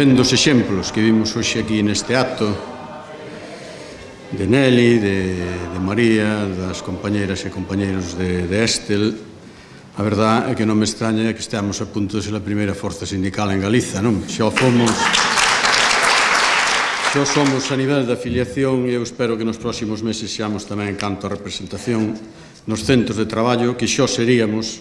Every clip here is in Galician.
vendo os exemplos que vimos hoxe aquí neste acto de Nelly, de, de María, das compañeiras e compañeiros de, de Estel, a verdad é que non me extraña que estamos a punto de ser a primeira forza sindical en Galiza, non? Xa fomos... Xa somos a nivel de afiliación e eu espero que nos próximos meses xamos tamén en canto a representación nos centros de traballo que xa seríamos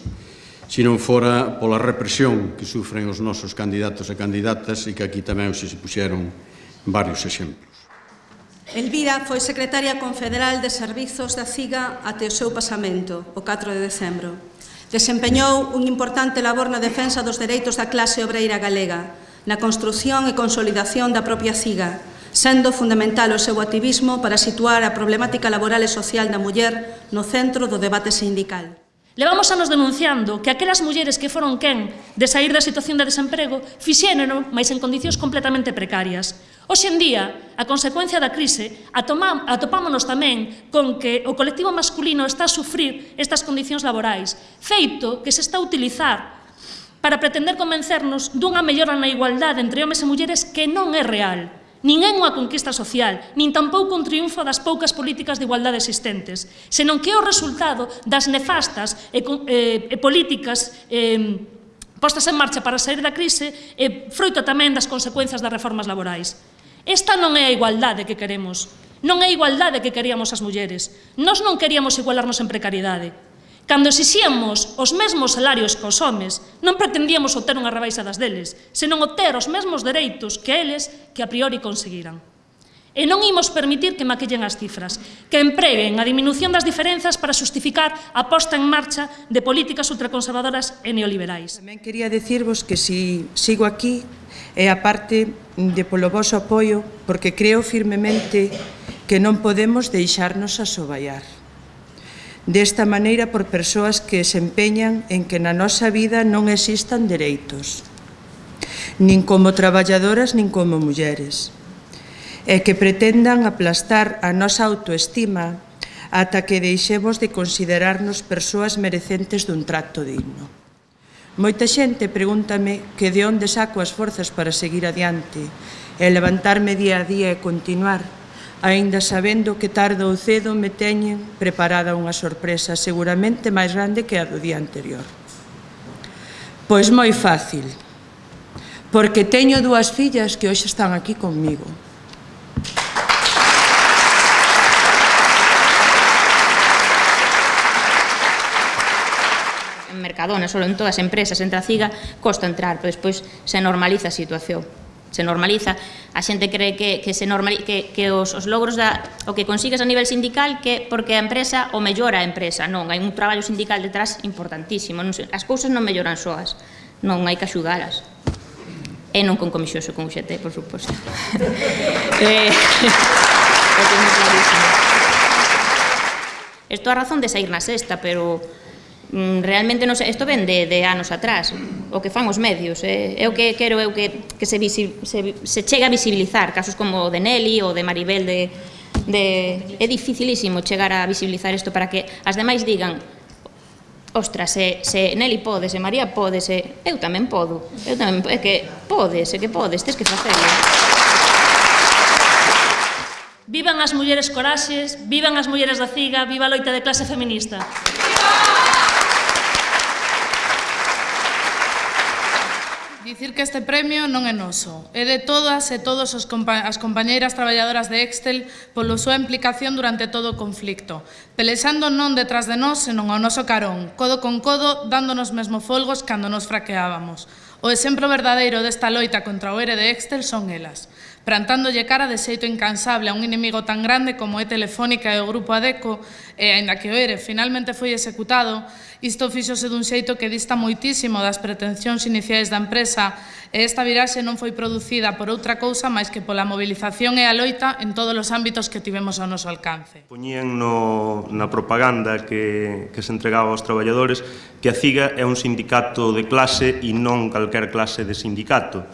se non fora pola represión que sufren os nosos candidatos e candidatas e que aquí tamén se puxeron varios exemplos. Elvira foi secretaria confederal de Servizos da CIGA até o seu pasamento, o 4 de decembro. Desempeñou un importante labor na defensa dos dereitos da clase obreira galega, na construción e consolidación da propia CIGA, sendo fundamental o seu activismo para situar a problemática laboral e social da muller no centro do debate sindical. Levamos anos denunciando que aquelas mulleres que foron quen de sair da situación de desemprego fixéneno, máis en condicións completamente precarias. Hoxe en día, a consecuencia da crise, atopámonos tamén con que o colectivo masculino está a sufrir estas condicións laborais, feito que se está a utilizar para pretender convencernos dunha mellora na igualdade entre homes e mulleres que non é real. Ninguén unha conquista social, nin tampouco un triunfo das poucas políticas de igualdade existentes, senón que é o resultado das nefastas e, e, e políticas eh, postas en marcha para sair da crise e froito tamén das consecuencias das reformas laborais. Esta non é a igualdade que queremos, non é a igualdade que queríamos as mulleres. Nós non queríamos igualarnos en precariedade, Cando exixíamos os mesmos salarios que os homes, non pretendíamos obter unha rebaixa das deles, senón obter os mesmos dereitos que eles que a priori conseguiran. E non imos permitir que maquillen as cifras, que empreguen a diminución das diferenzas para justificar a posta en marcha de políticas ultraconservadoras e neoliberais. Tamén quería decirvos que si sigo aquí é a parte de polo vosso apoio, porque creo firmemente que non podemos deixarnos asoballar desta maneira por persoas que se empeñan en que na nosa vida non existan dereitos, nin como traballadoras nin como mulleres, e que pretendan aplastar a nosa autoestima ata que deixemos de considerarnos persoas merecentes dun trato digno. Moita xente pregúntame que de onde saco as forzas para seguir adiante e levantarme día a día e continuar, Ainda sabendo que tarde ou cedo me teñen preparada unha sorpresa seguramente máis grande que a do día anterior. Pois moi fácil, porque teño dúas fillas que hoxe están aquí conmigo. En Mercadona, solo en todas as empresas, entre a CIGA, costa entrar, pero despois se normaliza a situación se normaliza, a xente cree que, que, se normaliza, que, que os, os logros da, o que consigues a nivel sindical que porque a empresa o mellora a empresa, non, hai un traballo sindical detrás importantísimo, non, as cousas non melloran soas, non hai que axudalas. E non con comixoso con UGT, por suposto. eh, Estou a razón de sair na sexta, pero Mm, realmente non sei, isto ven de, de anos atrás, o que fan os medios, eh? é o que quero eu que, que se, visi, se, se chega a visibilizar, casos como o de Nelly ou de Maribel, de, de, é dificilísimo chegar a visibilizar isto para que as demais digan ostras, se, se Nelly pode, se María pode, se, eu tamén podo, eu tamén, é que podes, é que podes, tens que facelo. Vivan as mulleres coraxes, vivan as mulleres da ciga, viva a loita de clase feminista. Dicir que este premio non é noso, é de todas e todos os compa as compañeiras traballadoras de Excel polo súa implicación durante todo o conflicto, pelexando non detrás de nós, senón ao noso carón, codo con codo, dándonos mesmo folgos cando nos fraqueábamos. O exemplo verdadeiro desta loita contra o ere de Excel son elas plantándolle cara de xeito incansable a un inimigo tan grande como é Telefónica e o Grupo Adeco, e, aínda que o ERE finalmente foi executado, isto fixose dun xeito que dista moitísimo das pretensións iniciais da empresa, e esta viraxe non foi producida por outra cousa máis que pola movilización e a loita en todos os ámbitos que tivemos ao noso alcance. Poñían no, na propaganda que, que se entregaba aos traballadores que a CIGA é un sindicato de clase e non calquer clase de sindicato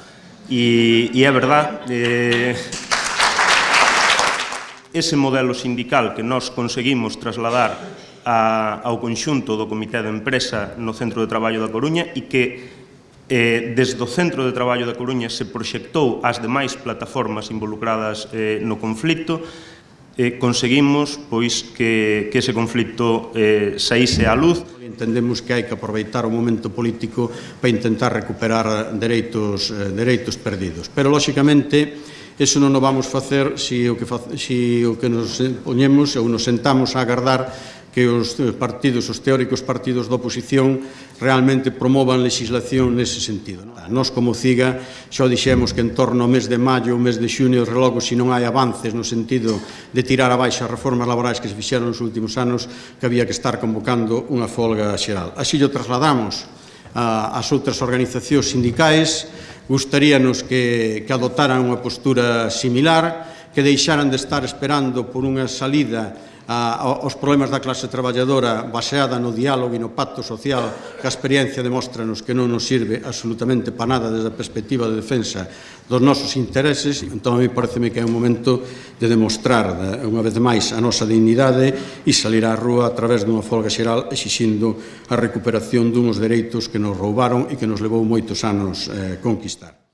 E, e é verdad, eh, ese modelo sindical que nós conseguimos trasladar a, ao conxunto do Comité de Empresa no Centro de Traballo da Coruña e que eh, desde o Centro de Traballo da Coruña se proxectou ás demais plataformas involucradas eh, no conflicto, eh, conseguimos pois que, que ese conflicto eh, saíse á luz entendemos que hai que aproveitar o momento político para intentar recuperar dereitos, eh, dereitos perdidos. Pero, lóxicamente, Eso non o vamos facer se si o que, se si o que nos poñemos ou nos sentamos a agardar que os partidos, os teóricos partidos da oposición realmente promovan legislación nese sentido. Nos como CIGA xa dixemos que en torno ao mes de maio, o mes de xunio, relogo se non hai avances no sentido de tirar abaixo as reformas laborais que se fixeron nos últimos anos, que había que estar convocando unha folga xeral. Así o trasladamos ás outras organizacións sindicais, gustaríanos que, que adotaran unha postura similar, que deixaran de estar esperando por unha salida a, aos problemas da clase traballadora baseada no diálogo e no pacto social que a experiencia demóstranos que non nos sirve absolutamente para nada desde a perspectiva de defensa dos nosos intereses entón a mí pareceme que é un momento de demostrar unha vez máis a nosa dignidade e salir á rúa a través dunha folga xeral exixindo a recuperación dunos dereitos que nos roubaron e que nos levou moitos anos eh, conquistar.